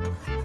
you